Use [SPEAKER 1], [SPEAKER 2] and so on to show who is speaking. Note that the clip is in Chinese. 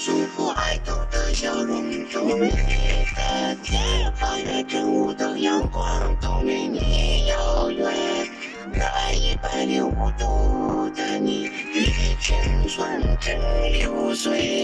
[SPEAKER 1] 舒服爱豆的笑容，多美丽的天，八越正午的阳光，都与你遥远。热爱一百零五度的你，与青春正流水。